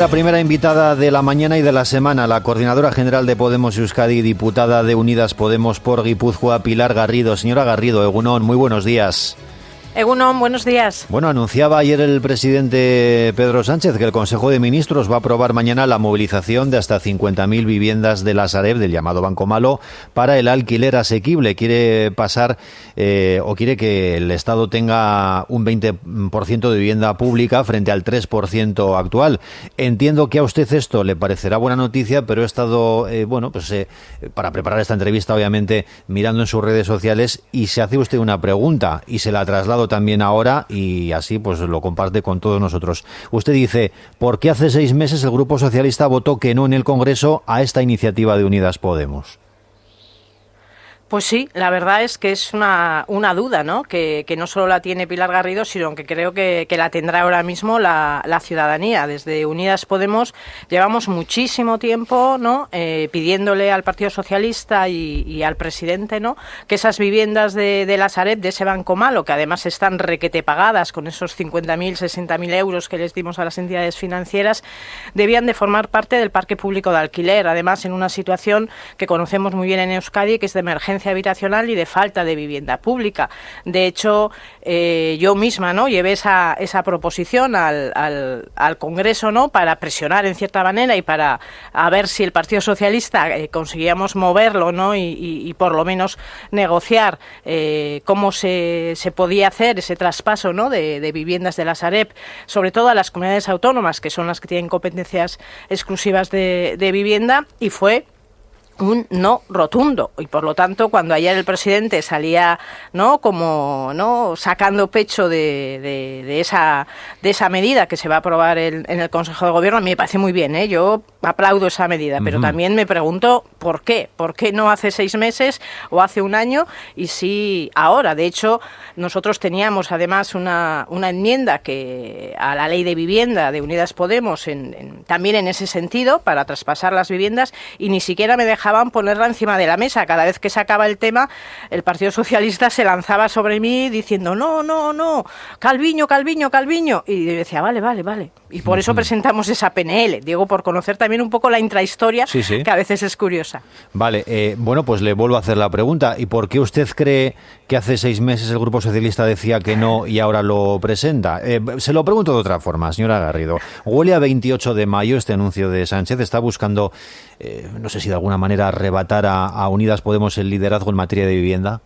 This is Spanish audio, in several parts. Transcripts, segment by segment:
La primera invitada de la mañana y de la semana, la coordinadora general de Podemos Euskadi, diputada de Unidas Podemos por Guipúzcoa, Pilar Garrido. Señora Garrido, Egunón, muy buenos días. Egunon, buenos días. Bueno, anunciaba ayer el presidente Pedro Sánchez que el Consejo de Ministros va a aprobar mañana la movilización de hasta 50.000 viviendas de la Sareb, del llamado Banco Malo, para el alquiler asequible. Quiere pasar eh, o quiere que el Estado tenga un 20% de vivienda pública frente al 3% actual. Entiendo que a usted esto le parecerá buena noticia, pero he estado, eh, bueno, pues eh, para preparar esta entrevista, obviamente, mirando en sus redes sociales y se hace usted una pregunta y se la traslado también ahora y así pues lo comparte con todos nosotros. Usted dice, ¿por qué hace seis meses el Grupo Socialista votó que no en el Congreso a esta iniciativa de Unidas Podemos? Pues sí, la verdad es que es una, una duda, ¿no? Que, no solo la tiene Pilar Garrido, sino que creo que, la tendrá ahora mismo la, ciudadanía. Desde Unidas Podemos llevamos muchísimo tiempo, ¿no? Eh, pidiéndole al Partido Socialista y, al presidente, ¿no? Que esas viviendas de, de la Sareb, de ese banco malo, que además están requete pagadas con esos 50.000, 60.000 euros que les dimos a las entidades financieras, debían de formar parte del parque público de alquiler. Además, en una situación que conocemos muy bien en Euskadi, que es de emergencia habitacional y de falta de vivienda pública. De hecho, eh, yo misma no llevé esa, esa proposición al, al, Congreso no para presionar en cierta manera y para a ver si el Partido Socialista eh, conseguíamos moverlo no y, por lo menos negociar eh, cómo se, se, podía hacer ese traspaso no de, viviendas de la Sareb, sobre todo a las comunidades autónomas que son las que tienen competencias exclusivas de, de vivienda y fue un no rotundo. Y por lo tanto cuando ayer el presidente salía no como no sacando pecho de, de, esa de esa medida que se va a aprobar en el Consejo de Gobierno a mí me parece muy bien ¿eh? yo aplaudo esa medida pero también me pregunto por qué por qué no hace seis meses o hace un año y sí ahora de hecho nosotros teníamos además una, una enmienda que a la ley de vivienda de Unidas Podemos en, también en ese sentido para traspasar las viviendas y ni siquiera me dejaba ponerla encima de la mesa. Cada vez que se acaba el tema, el Partido Socialista se lanzaba sobre mí diciendo, no, no, no, Calviño, Calviño, Calviño. Y yo decía, vale, vale, vale. Y por eso presentamos esa PNL, digo, por conocer también un poco la intrahistoria, que a veces es curiosa. Vale, eh, bueno, pues le vuelvo a hacer la pregunta. ¿Y por qué usted cree que hace seis meses el Grupo Socialista decía que no y ahora lo presenta? Eh, se lo pregunto de otra forma, señora Garrido. Huele a 28 de mayo este anuncio de Sánchez. Está buscando, eh, no sé si de alguna manera, arrebatar a Unidas Podemos el liderazgo en materia de vivienda.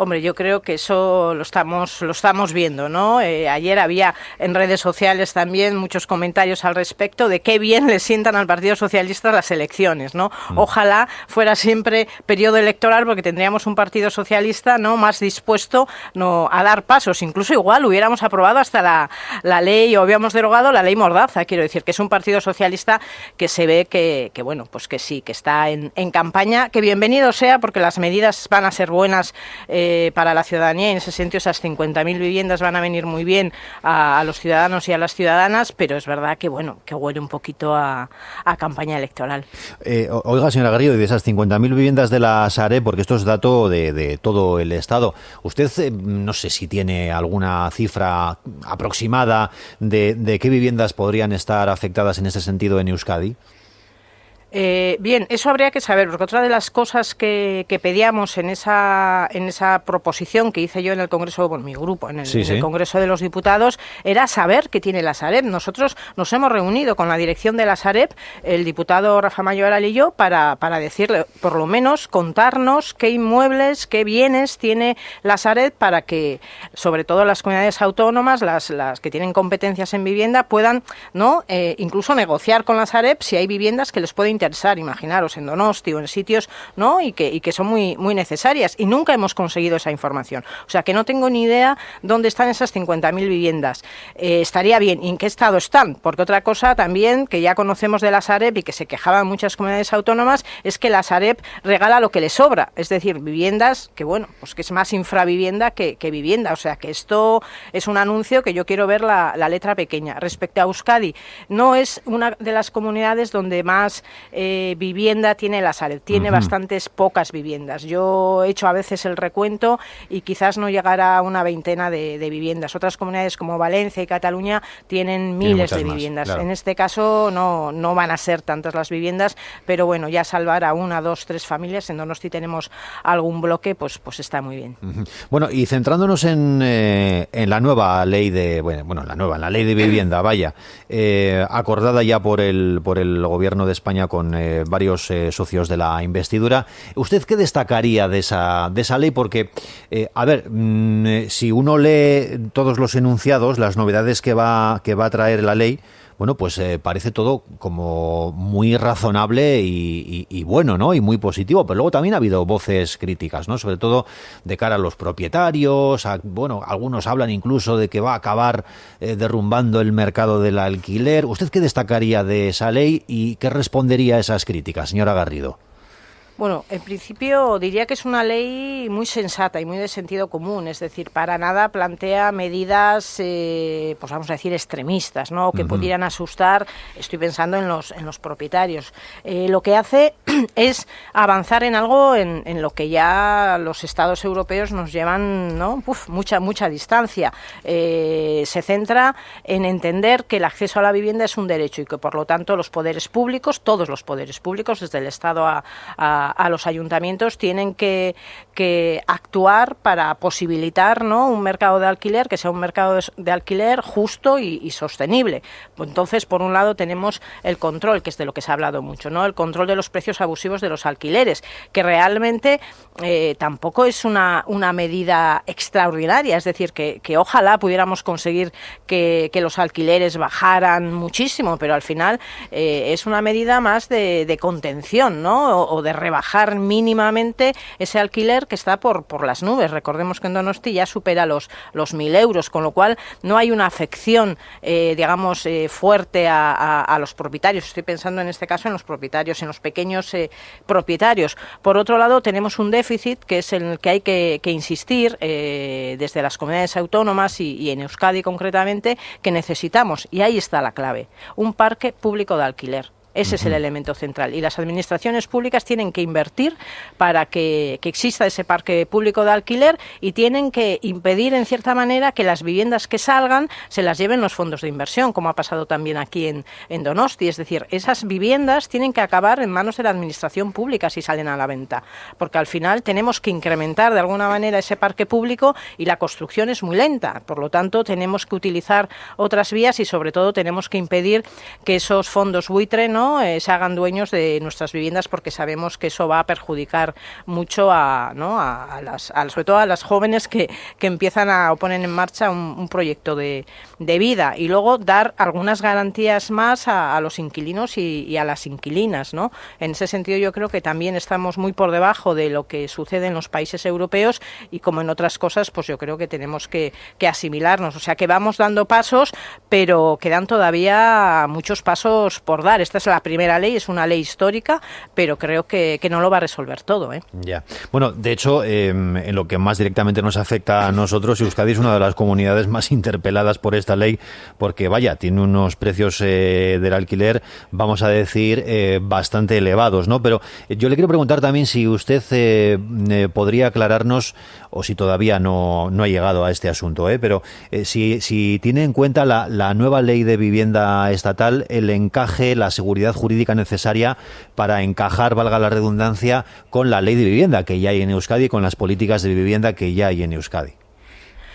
Hombre, yo creo que eso lo estamos, lo estamos viendo, ¿no? Eh, ayer había en redes sociales también muchos comentarios al respecto de qué bien le sientan al Partido Socialista las elecciones, ¿no? Mm. Ojalá fuera siempre periodo electoral porque tendríamos un Partido Socialista, ¿no? Más dispuesto, ¿no? A dar pasos. Incluso igual hubiéramos aprobado hasta la, la ley o habíamos derogado la ley Mordaza, quiero decir, que es un Partido Socialista que se ve que, que bueno, pues que sí, que está en, en campaña, que bienvenido sea porque las medidas van a ser buenas. Eh, eh, para la ciudadanía. En ese sentido, esas 50.000 viviendas van a venir muy bien a, los ciudadanos y a las ciudadanas, pero es verdad que bueno que huele un poquito a, campaña electoral. Eh, oiga, señora Garrido, y de esas 50.000 viviendas de la SARE, porque esto es dato de, todo el Estado, ¿usted eh, no sé si tiene alguna cifra aproximada de, de qué viviendas podrían estar afectadas en ese sentido en Euskadi? Eh, bien, eso habría que saber, porque otra de las cosas que, pedíamos en esa, en esa proposición que hice yo en el Congreso, bueno, mi grupo, en el, Congreso de los Diputados, era saber qué tiene la Sareb. Nosotros nos hemos reunido con la dirección de la Sareb, el diputado Rafa Mayoral y yo, para, para decirle, por lo menos, contarnos qué inmuebles, qué bienes tiene la Sareb para que, sobre todo las comunidades autónomas, las, las que tienen competencias en vivienda, puedan no eh, incluso negociar con la Sareb si hay viviendas que les pueden interesar, imaginaros, en Donosti o en sitios, ¿no? Y que, que son muy, muy necesarias. Y nunca hemos conseguido esa información. O sea, que no tengo ni idea dónde están esas 50.000 viviendas. Eh, estaría bien. ¿Y en qué estado están? Porque otra cosa también que ya conocemos de la Sareb y que se quejaban muchas comunidades autónomas es que la Sareb regala lo que le sobra. Es decir, viviendas que, bueno, pues que es más infravivienda que, que vivienda. O sea, que esto es un anuncio que yo quiero ver la, la letra pequeña. Respecto a Euskadi, no es una de las comunidades donde más eh, vivienda tiene la Sareb. Tiene bastantes pocas viviendas. Yo he hecho a veces el recuento y quizás no llegará a una veintena de, viviendas. Otras comunidades como Valencia y Cataluña tienen miles de viviendas. En este caso no, no van a ser tantas las viviendas, pero bueno, ya salvar a una, dos, tres familias, en Donosti tenemos algún bloque, pues, pues está muy bien. Bueno, y centrándonos en, eh, en la nueva ley de, bueno, la nueva, la ley de vivienda, vaya, eh, acordada ya por el, por el gobierno de España con eh, varios socios de la investidura, ¿usted qué destacaría de esa, de esa ley? Porque, a ver, mm, si uno lee todos los enunciados, las novedades que va, que va a traer la ley, bueno, pues eh, parece todo como muy razonable y, bueno, ¿no? Y muy positivo. Pero luego también ha habido voces críticas, ¿no? Sobre todo de cara a los propietarios. bueno, algunos hablan incluso de que va a acabar eh, derrumbando el mercado del alquiler. ¿Usted qué destacaría de esa ley y qué respondería a esas críticas, señora Garrido? Bueno, en principio diría que es una ley muy sensata y muy de sentido común, es decir, para nada plantea medidas, eh, pues vamos a decir, extremistas, ¿no? que pudieran asustar, estoy pensando en los, en los propietarios. Eh, lo que hace es avanzar en algo en, lo que ya los estados europeos nos llevan ¿no? mucha, mucha distancia. Eh, se centra en entender que el acceso a la vivienda es un derecho y que por lo tanto los poderes públicos, todos los poderes públicos, desde el Estado a a, los ayuntamientos tienen que, actuar para posibilitar ¿no? un mercado de alquiler que sea un mercado de, alquiler justo y, sostenible. Entonces, por un lado, tenemos el control, que es de lo que se ha hablado mucho, ¿no? el control de los precios abusivos de los alquileres, que realmente eh, tampoco es una, medida extraordinaria, es decir, que, ojalá pudiéramos conseguir que, los alquileres bajaran muchísimo, pero al final eh, es una medida más de, contención ¿no? o, o de rebajar bajar mínimamente ese alquiler que está por, por las nubes. Recordemos que en Donosti ya supera los, los mil euros, con lo cual no hay una afección, eh, digamos, eh, fuerte a, los propietarios. Estoy pensando en este caso en los propietarios, en los pequeños eh, propietarios. Por otro lado, tenemos un déficit que es en el que hay que, insistir desde las comunidades autónomas y en Euskadi concretamente, que necesitamos, y ahí está la clave, un parque público de alquiler. Ese es el elemento central. Y las administraciones públicas tienen que invertir para que, exista ese parque público de alquiler y tienen que impedir, en cierta manera, que las viviendas que salgan se las lleven los fondos de inversión, como ha pasado también aquí en, en Donosti. Es decir, esas viviendas tienen que acabar en manos de la administración pública si salen a la venta, porque al final tenemos que incrementar de alguna manera ese parque público y la construcción es muy lenta. Por lo tanto, tenemos que utilizar otras vías y, sobre todo, tenemos que impedir que esos fondos buitre no eh, se hagan dueños de nuestras viviendas porque sabemos que eso va a perjudicar mucho a, ¿no? a, las, sobre todo a las jóvenes que, que empiezan a poner en marcha un, proyecto de, de, vida y luego dar algunas garantías más a, los inquilinos y, a las inquilinas. ¿no? En ese sentido yo creo que también estamos muy por debajo de lo que sucede en los países europeos y como en otras cosas pues yo creo que tenemos que, que asimilarnos. O sea que vamos dando pasos pero quedan todavía muchos pasos por dar. Esta es la primera ley, es una ley histórica, pero creo que, no lo va a resolver todo. ¿eh? Ya. Bueno, de hecho, em, en lo que más directamente nos afecta a nosotros, Euskadi es una de las comunidades más interpeladas por esta ley, porque vaya, tiene unos precios eh, del alquiler, vamos a decir, eh, bastante elevados, ¿no? Pero yo le quiero preguntar también si usted podría aclararnos, o si todavía no, no ha llegado a este asunto, ¿eh? pero si, si tiene en cuenta la, la nueva ley de vivienda estatal, el encaje, la seguridad jurídica necesaria para encajar, valga la redundancia, con la ley de vivienda que ya hay en Euskadi y con las políticas de vivienda que ya hay en Euskadi.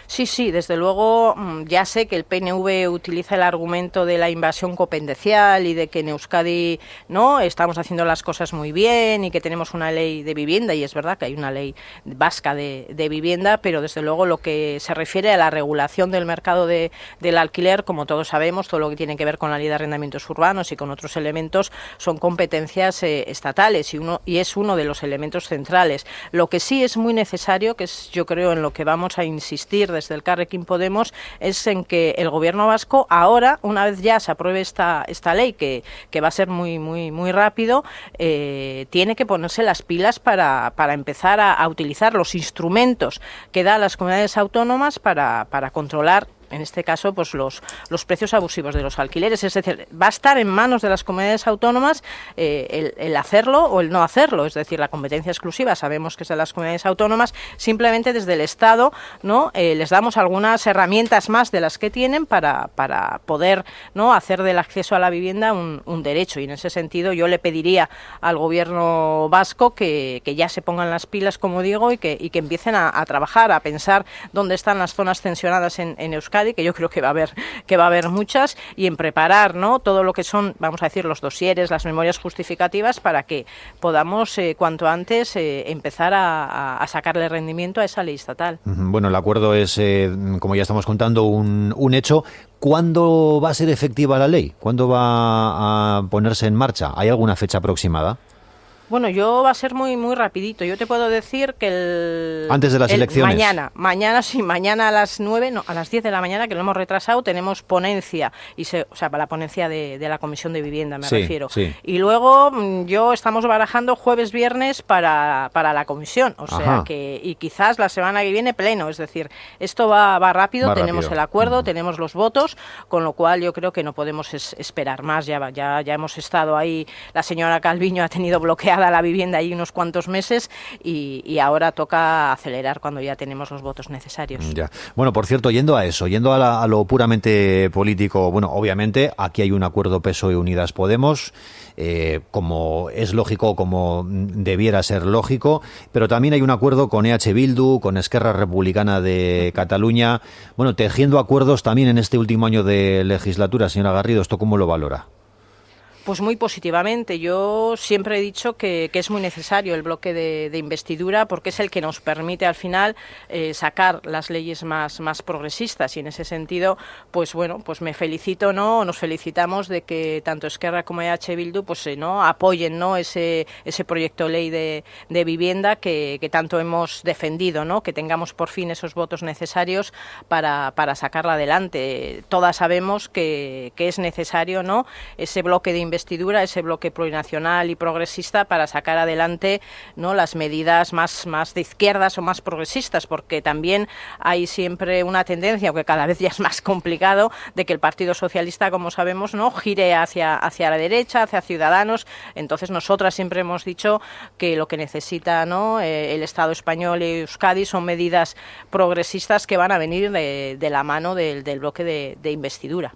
Sí, sí, desde luego mm, ya sé que el PNV utiliza el argumento de la invasión competencial y de que en Euskadi no estamos haciendo las cosas muy bien y que tenemos una ley de vivienda y es verdad que hay una ley vasca de, vivienda, pero desde luego lo que se refiere a la regulación del mercado de, del alquiler, como todos sabemos, todo lo que tiene que ver con la ley de arrendamientos urbanos y con otros elementos son competencias eh, estatales y uno y es uno de los elementos centrales. Lo que sí es muy necesario, que es yo creo en lo que vamos a insistir el Carrequín Podemos es en que el gobierno vasco ahora, una vez ya se apruebe esta, esta ley, que, que va a ser muy, muy, muy rápido, eh, tiene que ponerse las pilas para, para empezar a, a, utilizar los instrumentos que da las comunidades autónomas para, para controlar en este caso, pues los, los precios abusivos de los alquileres. Es decir, va a estar en manos de las comunidades autónomas eh, el, hacerlo o el no hacerlo. Es decir, la competencia exclusiva sabemos que es de las comunidades autónomas. Simplemente desde el Estado no eh, les damos algunas herramientas más de las que tienen para, para poder no hacer del acceso a la vivienda un, derecho. Y en ese sentido yo le pediría al gobierno vasco que, que ya se pongan las pilas, como digo, y que, y que empiecen a, a trabajar, a pensar dónde están las zonas tensionadas en, en Euskadi, que yo creo que va a haber que va a haber muchas, y en preparar ¿no? todo lo que son, vamos a decir, los dosieres, las memorias justificativas, para que podamos eh, cuanto antes eh, empezar a, a, sacarle rendimiento a esa ley estatal. Bueno, el acuerdo es, eh, como ya estamos contando, un, un hecho. ¿Cuándo va a ser efectiva la ley? ¿Cuándo va a ponerse en marcha? ¿Hay alguna fecha aproximada? Bueno, yo va a ser muy muy rapidito. Yo te puedo decir que el antes de las el elecciones. Mañana, mañana sí, mañana a las 9, no, a las 10 de la mañana que lo hemos retrasado, tenemos ponencia y se, o sea, para la ponencia de, de la Comisión de Vivienda me Sí, refiero. sí. Y luego mm, yo estamos barajando jueves viernes para, para la comisión, o sea, que y quizás la semana que viene pleno, es decir, esto va va rápido, Va tenemos rápido. el acuerdo, tenemos los votos, con lo cual yo creo que no podemos es- esperar más, ya ya ya hemos estado ahí, la señora Calviño ha tenido bloqueada la vivienda ahí unos cuantos meses y, ahora toca acelerar cuando ya tenemos los votos necesarios. Bueno, por cierto, yendo a eso, yendo a, la- lo puramente político, bueno, obviamente aquí hay un acuerdo PSOE Unidas Podemos, eh, como es lógico, como debiera ser lógico, pero también hay un acuerdo con EH Bildu, con Esquerra Republicana de Cataluña, bueno, tejiendo acuerdos también en este último año de legislatura, señora Garrido, ¿esto cómo lo valora? Pues muy positivamente. Yo siempre he dicho que, que es muy necesario el bloque de, investidura porque es el que nos permite al final eh, sacar las leyes más, más progresistas y en ese sentido, pues bueno, pues me felicito, ¿no? Nos felicitamos de que tanto Esquerra como EH Bildu pues eh, no apoyen, ¿no? ese ese proyecto ley de, de vivienda que, que tanto hemos defendido, ¿no? Que tengamos por fin esos votos necesarios para, para sacarla adelante. Todas sabemos que, que es necesario, ¿no? Ese bloque de investidura, ese bloque plurinacional y progresista para sacar adelante no las medidas más, más de izquierdas o más progresistas, porque también hay siempre una tendencia, aunque cada vez ya es más complicado, de que el Partido Socialista, como sabemos, no gire hacia, hacia la derecha, hacia Ciudadanos. Entonces nosotras siempre hemos dicho que lo que necesita ¿no? eh, el Estado español y Euskadi son medidas progresistas que van a venir de, de la mano del, del bloque de, de investidura.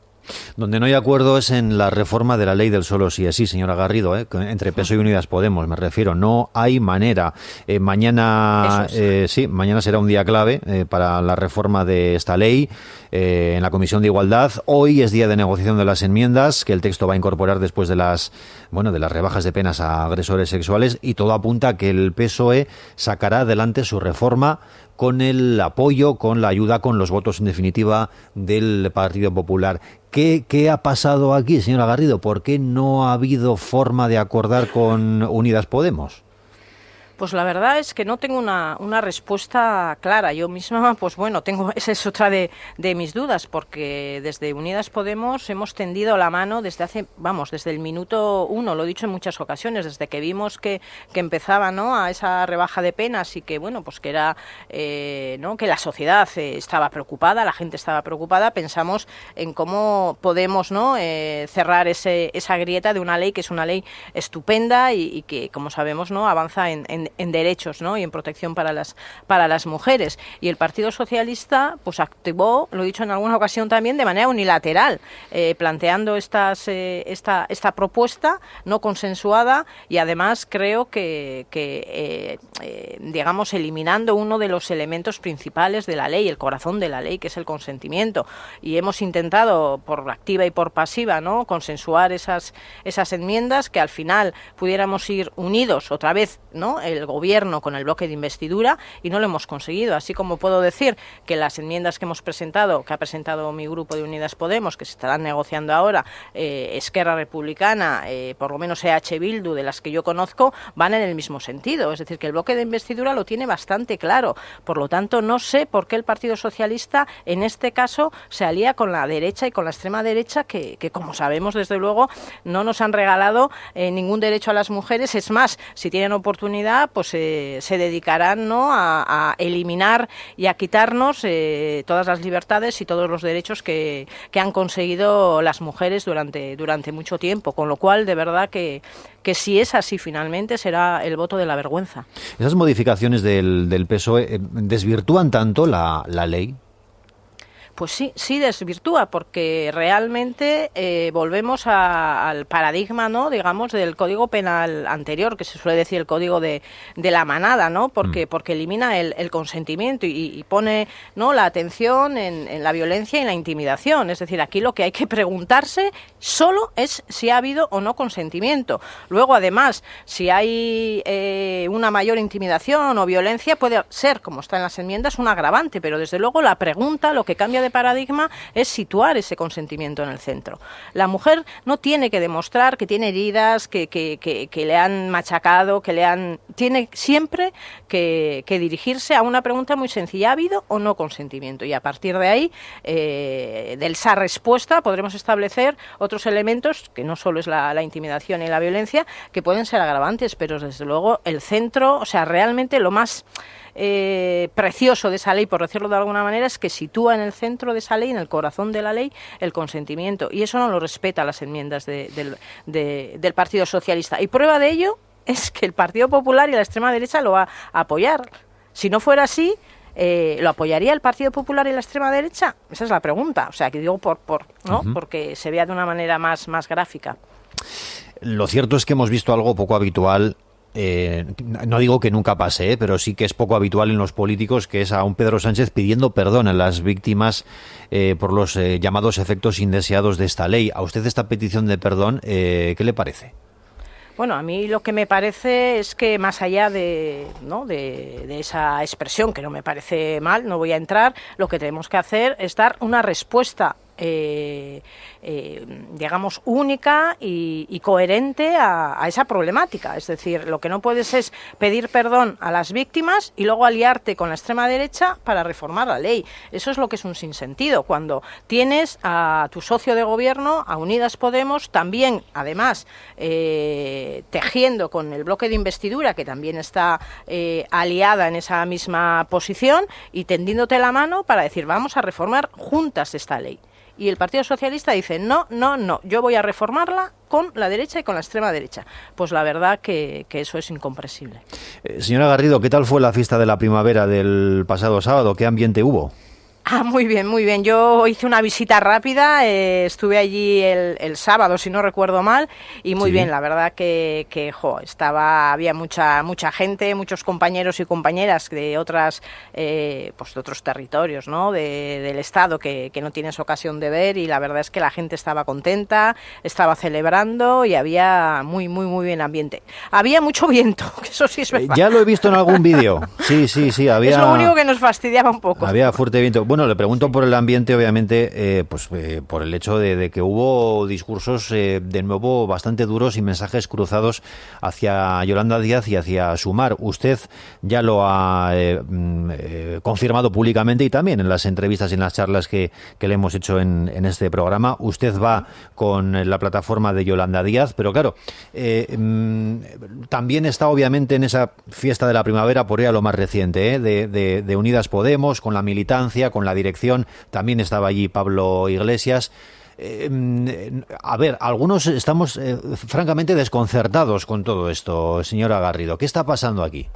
Donde no hay acuerdo es en la reforma de la ley del solo sí es sí, señora Garrido, ¿eh? entre PSOE y Unidas Podemos, me refiero. No hay manera. Eh, mañana, es. eh, sí, mañana será un día clave eh, para la reforma de esta ley eh, en la Comisión de Igualdad. Hoy es día de negociación de las enmiendas que el texto va a incorporar después de las, bueno, de las rebajas de penas a agresores sexuales y todo apunta a que el PSOE sacará adelante su reforma con el apoyo, con la ayuda, con los votos en definitiva del Partido Popular. ¿Qué, ¿Qué, ha pasado aquí, señora Garrido? ¿Por qué no ha habido forma de acordar con Unidas Podemos? Pues la verdad es que no tengo una, una, respuesta clara. Yo misma, pues bueno, tengo esa es otra de, de, mis dudas, porque desde Unidas Podemos hemos tendido la mano desde hace, vamos, desde el minuto uno, lo he dicho en muchas ocasiones, desde que vimos que, que empezaba ¿no? a esa rebaja de penas y que, bueno, pues que era, eh, ¿no? que la sociedad eh, estaba preocupada, la gente estaba preocupada, pensamos en cómo podemos ¿no? Eh, cerrar ese, esa grieta de una ley que es una ley estupenda y, que, como sabemos, no avanza en, en en, derechos ¿no? y en protección para las, para las mujeres. Y el Partido Socialista pues activó, lo he dicho en alguna ocasión también, de manera unilateral, eh, planteando estas, eh, esta, esta propuesta no consensuada y además creo que, que eh, digamos, eliminando uno de los elementos principales de la ley, el corazón de la ley, que es el consentimiento. Y hemos intentado, por activa y por pasiva, ¿no? consensuar esas, esas enmiendas que al final pudiéramos ir unidos otra vez, ¿no? El gobierno con el bloque de investidura y no lo hemos conseguido. Así como puedo decir que las enmiendas que hemos presentado, que ha presentado mi grupo de Unidas Podemos, que se estarán negociando ahora, eh, Esquerra Republicana, eh, por lo menos EH Bildu, de las que yo conozco, van en el mismo sentido. Es decir, que el bloque de investidura lo tiene bastante claro. Por lo tanto, no sé por qué el Partido Socialista en este caso se alía con la derecha y con la extrema derecha, que, que como sabemos, desde luego, no nos han regalado eh, ningún derecho a las mujeres. Es más, si tienen oportunidad, pues se dedicarán ¿no? a, eliminar y a quitarnos eh, todas las libertades y todos los derechos que, que, han conseguido las mujeres durante, durante mucho tiempo, con lo cual de verdad que, que si es así finalmente será el voto de la vergüenza. ¿Esas modificaciones del, del PSOE eh, desvirtúan tanto la, la ley? Pues sí, sí desvirtúa, porque realmente eh, volvemos al paradigma, ¿no? Digamos, del código penal anterior, que se suele decir el código de, de la manada, ¿no? Porque, mm. porque elimina el, consentimiento y, pone ¿no? la atención en, la violencia y en la intimidación. Es decir, aquí lo que hay que preguntarse solo es si ha habido o no consentimiento. Luego, además, si hay eh, una mayor intimidación o violencia, puede ser, como está en las enmiendas, un agravante, pero desde luego la pregunta, lo que cambia de paradigma es situar ese consentimiento en el centro. La mujer no tiene que demostrar que tiene heridas, que, le han machacado, que le han... Tiene siempre que, dirigirse a una pregunta muy sencilla, ¿ha habido o no consentimiento? Y a partir de ahí, eh, de esa respuesta, podremos establecer otros elementos, que no solo es la, la intimidación y la violencia, que pueden ser agravantes, pero desde luego el centro, o sea, realmente lo más eh, precioso de esa ley, por decirlo de alguna manera, es que sitúa en el centro de esa ley, en el corazón de la ley, el consentimiento. Y eso no lo respeta las enmiendas del Partido Socialista. Y prueba de ello es que el Partido Popular y la extrema derecha lo va a apoyar. Si no fuera así, eh, ¿lo apoyaría el Partido Popular y la extrema derecha? Esa es la pregunta. O sea, que digo por, por ¿no? porque se vea de una manera más, más gráfica. Lo cierto es que hemos visto algo poco habitual eh, no digo que nunca pase, eh, pero sí que es poco habitual en los políticos, que es a un Pedro Sánchez pidiendo perdón a las víctimas eh, por los llamados efectos indeseados de esta ley. ¿A usted esta petición de perdón qué le parece? Bueno, a mí lo que me parece es que más allá de, ¿no? de, esa expresión, que no me parece mal, no voy a entrar, lo que tenemos que hacer es dar una respuesta eh, eh, digamos, única y, coherente a, esa problemática. Es decir, lo que no puedes es pedir perdón a las víctimas y luego aliarte con la extrema derecha para reformar la ley. Eso es lo que es un sinsentido. Cuando tienes a tu socio de gobierno, a Unidas Podemos, también, además, eh, tejiendo con el bloque de investidura, que también está eh, aliada en esa misma posición, y tendiéndote la mano para decir, vamos a reformar juntas esta ley y el Partido Socialista dice, no, no, no, yo voy a reformarla con la derecha y con la extrema derecha. Pues la verdad que, eso es incomprensible. Eh, señora Garrido, ¿qué tal fue la fiesta de la primavera del pasado sábado? ¿Qué ambiente hubo? Ah, muy bien, muy bien. Yo hice una visita rápida, eh, estuve allí el, sábado, si no recuerdo mal, y muy bien, la verdad que, que jo, estaba, había mucha, mucha gente, muchos compañeros y compañeras de otras, eh, pues de otros territorios, ¿no? del estado que, que no tienes ocasión de ver, y la verdad es que la gente estaba contenta, estaba celebrando y había muy, muy, muy bien ambiente. Había mucho viento, que eso sí es verdad. Ya lo he visto en algún vídeo. Sí, sí, sí, había. Es lo único que nos fastidiaba un poco. Había fuerte viento. Bueno, le pregunto por el ambiente, obviamente, eh, pues eh, por el hecho de, que hubo discursos eh, de nuevo bastante duros y mensajes cruzados hacia Yolanda Díaz y hacia Sumar. Usted ya lo ha mm, confirmado públicamente y también en las entrevistas y en las charlas que, le hemos hecho en, este programa. Usted va con la plataforma de Yolanda Díaz, pero claro, mm, también está obviamente en esa fiesta de la primavera, por ella lo más reciente, de, de Unidas Podemos, con la militancia, con la dirección, también estaba allí Pablo Iglesias. Eh, a ver, algunos estamos eh, francamente desconcertados con todo esto, señora Garrido. ¿Qué está pasando aquí?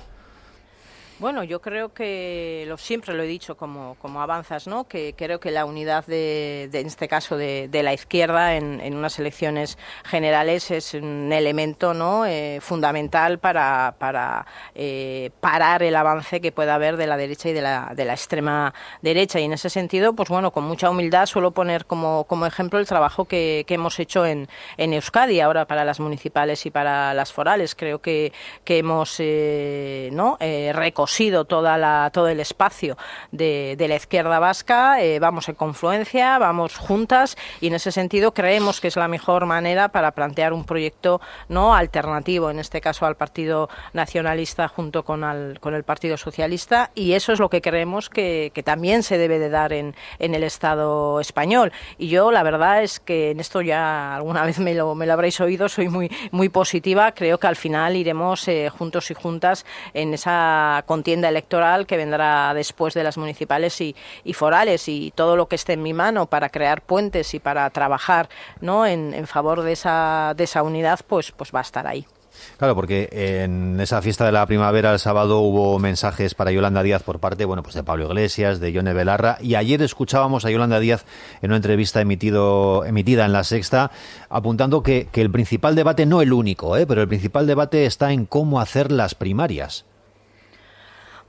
Bueno, yo creo que lo, siempre lo he dicho como, como avanzas, ¿no? Que creo que la unidad de, en este caso de, la izquierda en, unas elecciones generales es un elemento ¿no? Eh, fundamental para, para eh, parar el avance que pueda haber de la derecha y de la, de la extrema derecha. Y en ese sentido, pues bueno, con mucha humildad suelo poner como, como ejemplo el trabajo que, que hemos hecho en, en Euskadi ahora para las municipales y para las forales. Creo que, que hemos eh, ¿no? recostado cosido toda la, todo el espacio de, la izquierda vasca, eh, vamos en confluencia, vamos juntas y en ese sentido creemos que es la mejor manera para plantear un proyecto no alternativo, en este caso al Partido Nacionalista junto con, con el Partido Socialista y eso es lo que creemos que, también se debe de dar en, en, el Estado español. Y yo la verdad es que en esto ya alguna vez me lo, me lo habréis oído, soy muy, muy positiva, creo que al final iremos eh, juntos y juntas en esa contienda electoral que vendrá después de las municipales y, forales y todo lo que esté en mi mano para crear puentes y para trabajar ¿no? en, en favor de esa, de esa unidad, pues, pues va a estar ahí. Claro, porque en esa fiesta de la primavera el sábado hubo mensajes para Yolanda Díaz por parte, bueno, pues de Pablo Iglesias, de Yone Belarra, y ayer escuchábamos a Yolanda Díaz en una entrevista emitido, emitida en La Sexta, apuntando que, que el principal debate, no el único, ¿eh? pero el principal debate está en cómo hacer las primarias.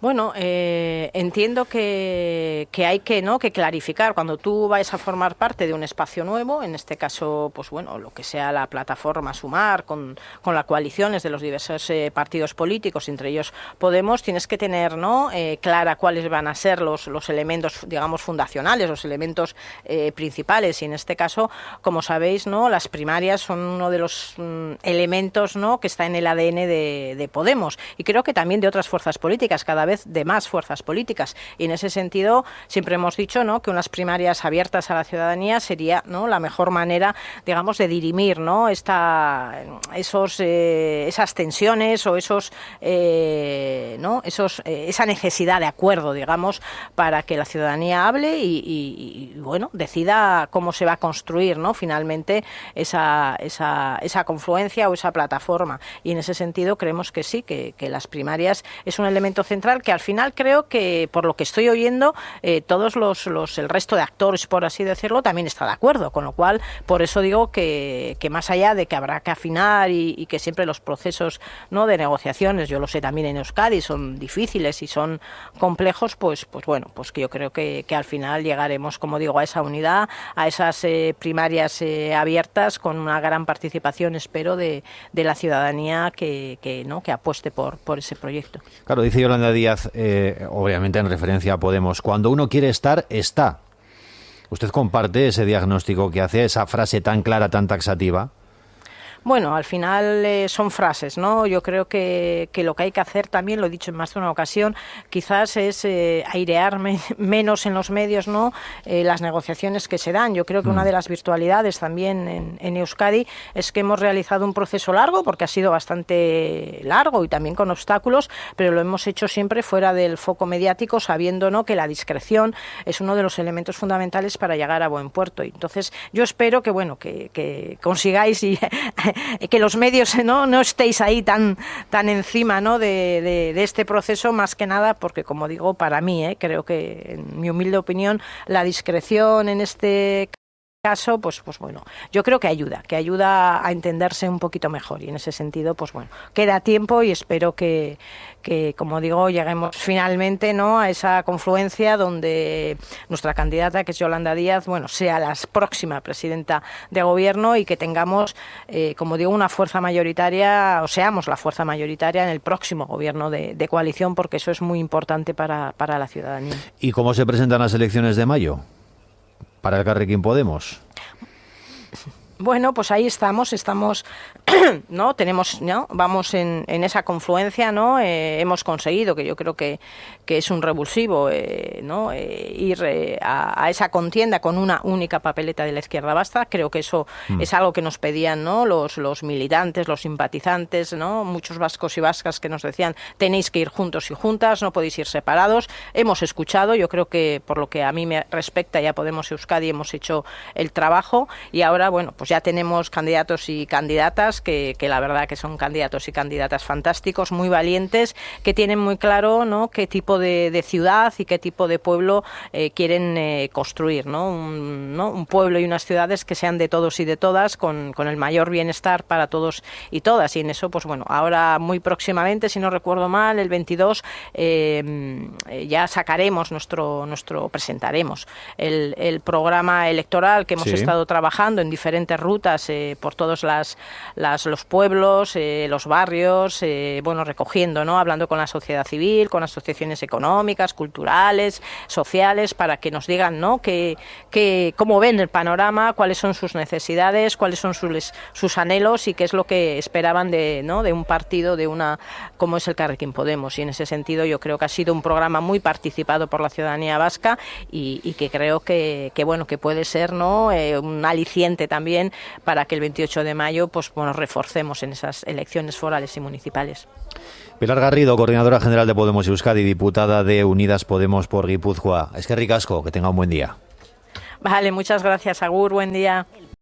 Bueno, eh, entiendo que, hay que no que clarificar. Cuando tú vayas a formar parte de un espacio nuevo, en este caso, pues bueno, lo que sea la plataforma Sumar con, con las coaliciones de los diversos eh, partidos políticos, entre ellos Podemos, tienes que tener no eh, clara cuáles van a ser los, los elementos, digamos, fundacionales, los elementos eh, principales. Y en este caso, como sabéis, no las primarias son uno de los mm, elementos no que está en el ADN de, de Podemos. Y creo que también de otras fuerzas políticas. Cada vez de más fuerzas políticas. Y en ese sentido, siempre hemos dicho ¿no? que unas primarias abiertas a la ciudadanía sería ¿no? la mejor manera, digamos, de dirimir ¿no? Esta, esos, eh, esas tensiones o esos, eh, ¿no? esos, eh, esa necesidad de acuerdo, digamos, para que la ciudadanía hable y, bueno, decida cómo se va a construir ¿no? finalmente esa, esa, esa confluencia o esa plataforma. Y en ese sentido creemos que sí, que, que las primarias es un elemento central que al final creo que, por lo que estoy oyendo, eh, todos los, los, el resto de actores, por así decirlo, también está de acuerdo. Con lo cual, por eso digo que, que más allá de que habrá que afinar y, que siempre los procesos no de negociaciones, yo lo sé también en Euskadi, son difíciles y son complejos, pues, pues bueno, pues que yo creo que, que al final llegaremos, como digo, a esa unidad, a esas eh, primarias eh, abiertas con una gran participación, espero, de, de la ciudadanía que, que, ¿no? que apueste por, por ese proyecto. Claro, dice Yolanda Díaz eh, obviamente en referencia a Podemos, cuando uno quiere estar, está. ¿Usted comparte ese diagnóstico que hace, esa frase tan clara, tan taxativa? Bueno, al final eh, son frases, ¿no? Yo creo que, que, lo que hay que hacer también, lo he dicho en más de una ocasión, quizás es eh, airear menos en los medios, ¿no? Eh, las negociaciones que se dan. Yo creo que una mm. de las virtualidades también en, en, Euskadi es que hemos realizado un proceso largo, porque ha sido bastante largo y también con obstáculos, pero lo hemos hecho siempre fuera del foco mediático, sabiendo, ¿no? Que la discreción es uno de los elementos fundamentales para llegar a buen puerto. Y entonces, yo espero que, bueno, que, que consigáis y que los medios no, no estéis ahí tan, tan encima ¿no? de, de, este proceso, más que nada porque, como digo, para mí, ¿eh? creo que, en mi humilde opinión, la discreción en este caso, pues, pues bueno, yo creo que ayuda, que ayuda a entenderse un poquito mejor y en ese sentido, pues bueno, queda tiempo y espero que, que como digo, lleguemos finalmente ¿no? a esa confluencia donde nuestra candidata, que es Yolanda Díaz, bueno, sea la próxima presidenta de gobierno y que tengamos, eh, como digo, una fuerza mayoritaria, o seamos la fuerza mayoritaria en el próximo gobierno de, de coalición, porque eso es muy importante para, para la ciudadanía. ¿Y cómo se presentan las elecciones de mayo? Para el Carrequín Podemos? Bueno, pues ahí estamos, estamos, ¿no? Tenemos, ¿no? Vamos en, en esa confluencia, ¿no? Eh, hemos conseguido, que yo creo que, que es un revulsivo, eh, ¿no? Eh, ir eh, a, a, esa contienda con una única papeleta de la izquierda basta. Creo que eso mm. es algo que nos pedían, ¿no? Los, los militantes, los simpatizantes, ¿no? Muchos vascos y vascas que nos decían, tenéis que ir juntos y juntas, no podéis ir separados. Hemos escuchado, yo creo que por lo que a mí me respecta, ya Podemos Euskadi hemos hecho el trabajo y ahora, bueno, pues ya tenemos candidatos y candidatas que, que, la verdad que son candidatos y candidatas fantásticos, muy valientes, que tienen muy claro ¿no? qué tipo de, de ciudad y qué tipo de pueblo eh, quieren eh, construir. ¿no? Un, ¿no? un, pueblo y unas ciudades que sean de todos y de todas, con, con, el mayor bienestar para todos y todas. Y en eso, pues bueno, ahora muy próximamente, si no recuerdo mal, el 22, eh, ya sacaremos nuestro, nuestro presentaremos el, el programa electoral que hemos sí. estado trabajando en diferentes rutas por todos las, los pueblos, los barrios, bueno, recogiendo, ¿no? Hablando con la sociedad civil, con asociaciones económicas, culturales, sociales, para que nos digan, ¿no? Que, que, cómo ven el panorama, cuáles son sus necesidades, cuáles son sus, sus anhelos y qué es lo que esperaban de, ¿no? de un partido, de una como es el Carrequín Podemos. Y en ese sentido yo creo que ha sido un programa muy participado por la ciudadanía vasca y, que creo que, bueno que puede ser ¿no? Eh, un aliciente también para que el 28 de mayo pues bueno reforcemos en esas elecciones forales y municipales. Pilar Garrido, coordinadora general de Podemos Euskadi, diputada de Unidas Podemos por Guipúzcoa. Es que ricasco, que tenga un buen día. Vale, muchas gracias, Agur, buen día.